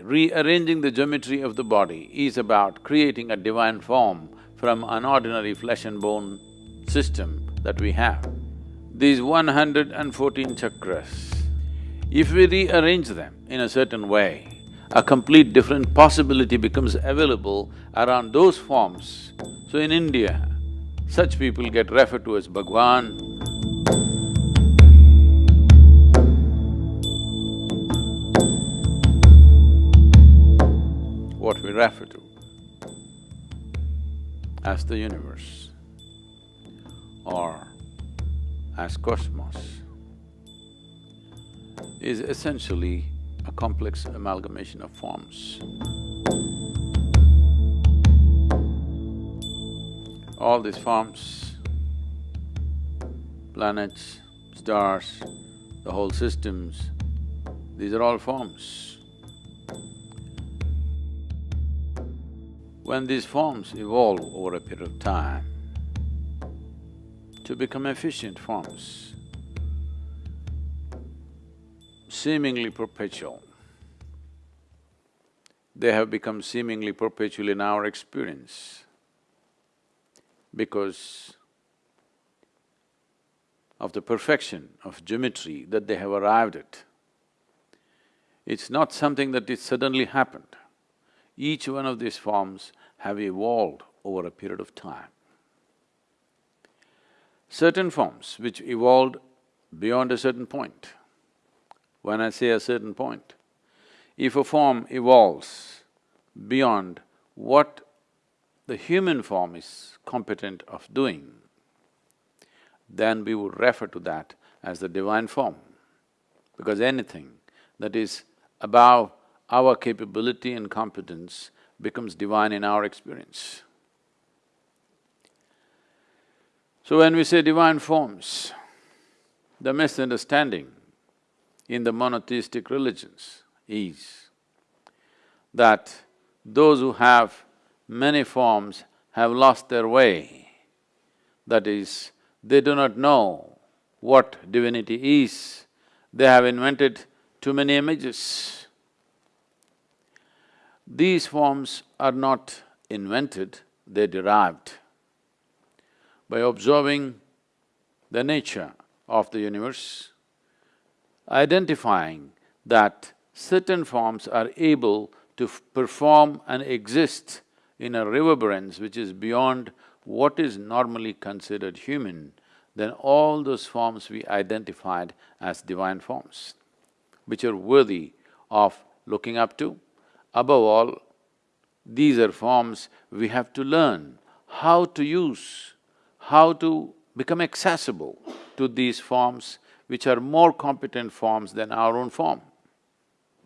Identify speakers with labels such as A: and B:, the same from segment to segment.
A: Rearranging the geometry of the body is about creating a divine form from an ordinary flesh and bone system that we have. These one hundred and fourteen chakras, if we rearrange them in a certain way, a complete different possibility becomes available around those forms. So in India, such people get referred to as Bhagwan, what we refer to as the universe or as cosmos is essentially a complex amalgamation of forms. All these forms, planets, stars, the whole systems, these are all forms. When these forms evolve over a period of time to become efficient forms, seemingly perpetual, they have become seemingly perpetual in our experience because of the perfection of geometry that they have arrived at. It's not something that it suddenly happened. Each one of these forms have evolved over a period of time. Certain forms which evolved beyond a certain point. When I say a certain point, if a form evolves beyond what the human form is competent of doing, then we would refer to that as the divine form. Because anything that is above our capability and competence becomes divine in our experience. So when we say divine forms, the misunderstanding in the monotheistic religions is that those who have many forms have lost their way. That is, they do not know what divinity is, they have invented too many images. These forms are not invented, they're derived. By observing the nature of the universe, identifying that certain forms are able to perform and exist in a reverberance which is beyond what is normally considered human, then all those forms we identified as divine forms, which are worthy of looking up to, Above all, these are forms we have to learn how to use, how to become accessible to these forms which are more competent forms than our own form.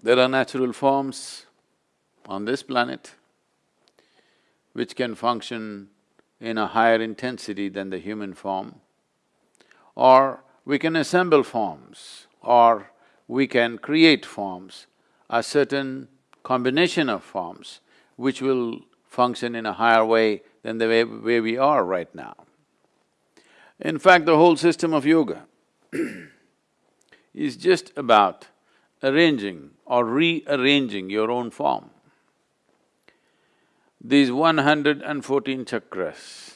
A: There are natural forms on this planet which can function in a higher intensity than the human form, or we can assemble forms, or we can create forms. A certain combination of forms which will function in a higher way than the way, way we are right now. In fact, the whole system of yoga is just about arranging or rearranging your own form. These one hundred and fourteen chakras,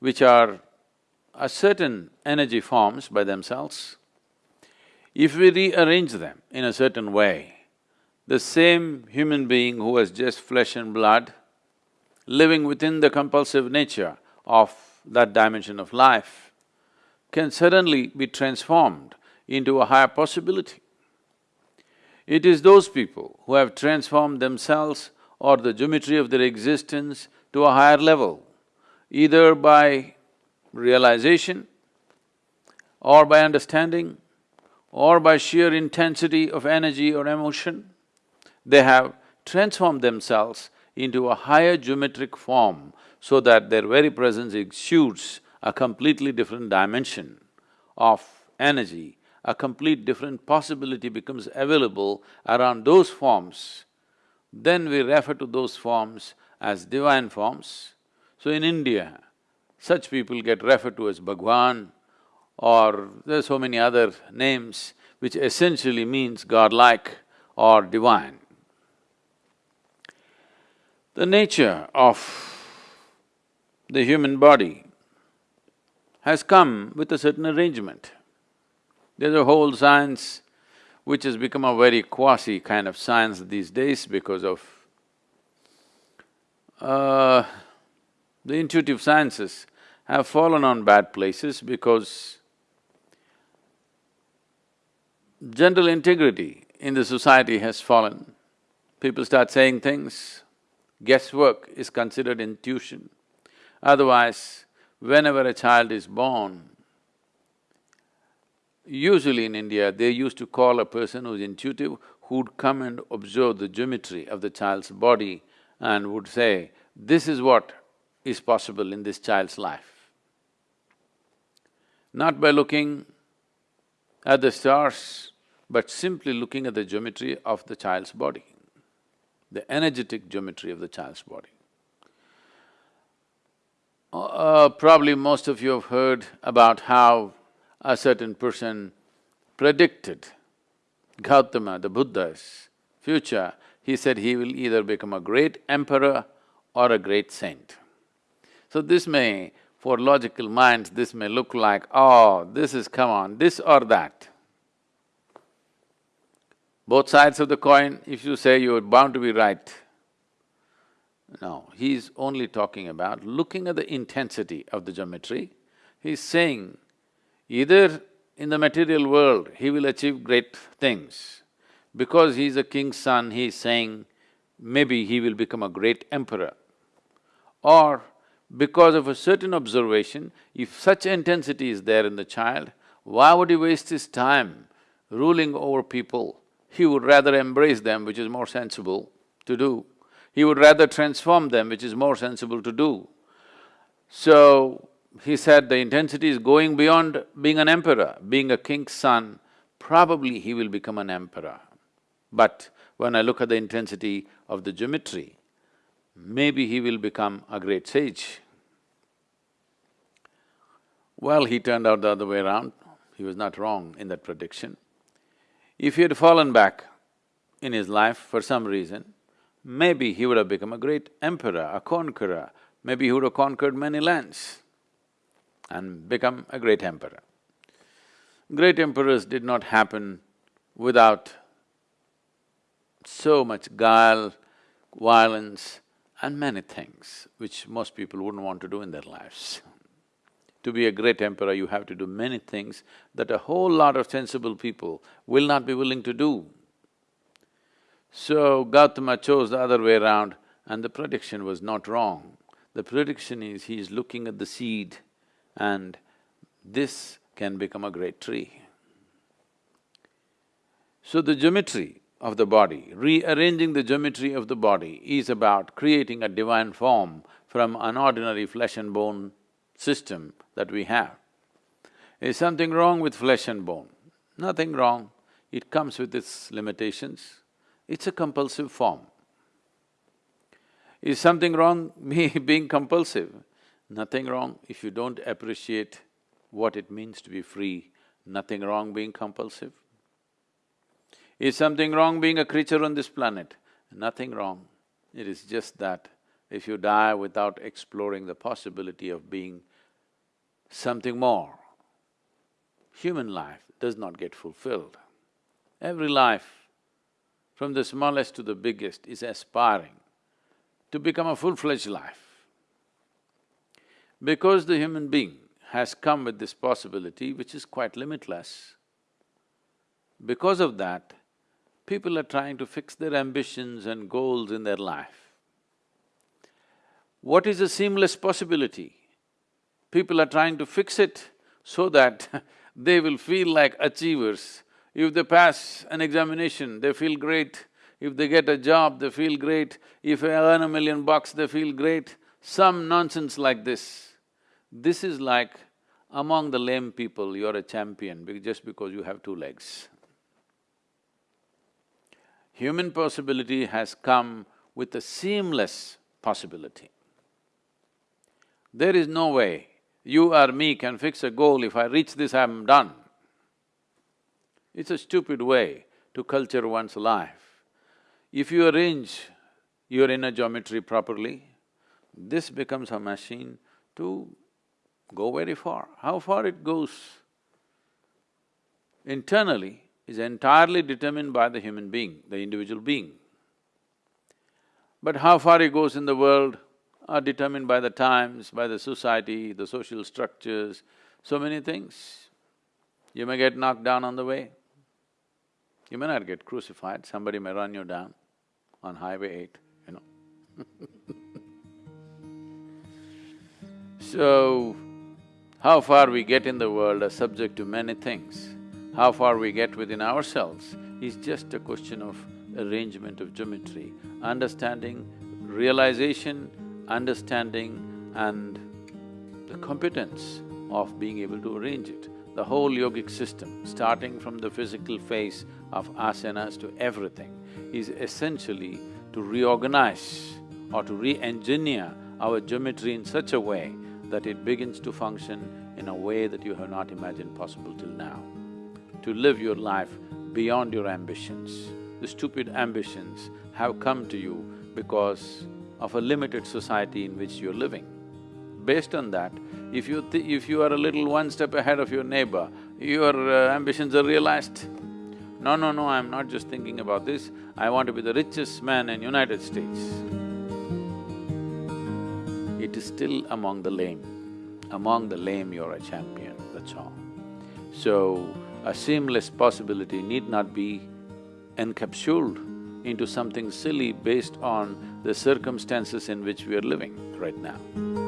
A: which are a certain energy forms by themselves, if we rearrange them in a certain way, the same human being who was just flesh and blood, living within the compulsive nature of that dimension of life, can suddenly be transformed into a higher possibility. It is those people who have transformed themselves or the geometry of their existence to a higher level, either by realization or by understanding or by sheer intensity of energy or emotion, they have transformed themselves into a higher geometric form so that their very presence exudes a completely different dimension of energy, a complete different possibility becomes available around those forms, then we refer to those forms as divine forms. So in India, such people get referred to as Bhagwan or there are so many other names which essentially means godlike or divine. The nature of the human body has come with a certain arrangement. There's a whole science which has become a very quasi kind of science these days because of uh, the intuitive sciences have fallen on bad places because general integrity in the society has fallen. People start saying things, guesswork is considered intuition. Otherwise, whenever a child is born, usually in India, they used to call a person who's intuitive, who'd come and observe the geometry of the child's body and would say, this is what is possible in this child's life. Not by looking at the stars, but simply looking at the geometry of the child's body, the energetic geometry of the child's body. Uh, probably most of you have heard about how a certain person predicted Gautama, the Buddha's future. He said he will either become a great emperor or a great saint. So this may, for logical minds, this may look like, oh, this is, come on, this or that. Both sides of the coin, if you say you're bound to be right, no, he's only talking about looking at the intensity of the geometry. He's saying either in the material world he will achieve great things. Because he's a king's son, he's saying maybe he will become a great emperor. Or because of a certain observation, if such intensity is there in the child, why would he waste his time ruling over people? He would rather embrace them, which is more sensible to do. He would rather transform them, which is more sensible to do. So, he said the intensity is going beyond being an emperor, being a king's son, probably he will become an emperor. But when I look at the intensity of the geometry, maybe he will become a great sage. Well, he turned out the other way around, he was not wrong in that prediction. If he had fallen back in his life for some reason, maybe he would have become a great emperor, a conqueror, maybe he would have conquered many lands and become a great emperor. Great emperors did not happen without so much guile, violence and many things which most people wouldn't want to do in their lives. To be a great emperor, you have to do many things that a whole lot of sensible people will not be willing to do. So Gautama chose the other way around and the prediction was not wrong. The prediction is he is looking at the seed and this can become a great tree. So the geometry of the body, rearranging the geometry of the body is about creating a divine form from an ordinary flesh and bone system that we have. Is something wrong with flesh and bone? Nothing wrong, it comes with its limitations. It's a compulsive form. Is something wrong me being compulsive? Nothing wrong if you don't appreciate what it means to be free, nothing wrong being compulsive. Is something wrong being a creature on this planet? Nothing wrong. It is just that if you die without exploring the possibility of being something more, human life does not get fulfilled. Every life, from the smallest to the biggest, is aspiring to become a full-fledged life. Because the human being has come with this possibility which is quite limitless, because of that, people are trying to fix their ambitions and goals in their life. What is a seamless possibility? People are trying to fix it so that they will feel like achievers. If they pass an examination, they feel great. If they get a job, they feel great. If they earn a million bucks, they feel great. Some nonsense like this. This is like among the lame people, you're a champion just because you have two legs. Human possibility has come with a seamless possibility. There is no way you or me can fix a goal, if I reach this, I'm done. It's a stupid way to culture one's life. If you arrange your inner geometry properly, this becomes a machine to go very far. How far it goes internally is entirely determined by the human being, the individual being. But how far it goes in the world are determined by the times, by the society, the social structures, so many things. You may get knocked down on the way. You may not get crucified, somebody may run you down on Highway eight, you know So, how far we get in the world are subject to many things. How far we get within ourselves is just a question of arrangement of geometry, understanding, realization, understanding and the competence of being able to arrange it. The whole yogic system, starting from the physical phase of asanas to everything, is essentially to reorganize or to re-engineer our geometry in such a way that it begins to function in a way that you have not imagined possible till now. To live your life beyond your ambitions. The stupid ambitions have come to you because of a limited society in which you're living. Based on that, if you if you are a little one step ahead of your neighbor, your uh, ambitions are realized. No, no, no, I'm not just thinking about this, I want to be the richest man in United States. It is still among the lame. Among the lame, you're a champion, that's all. So, a seamless possibility need not be encapsulated into something silly based on the circumstances in which we are living right now.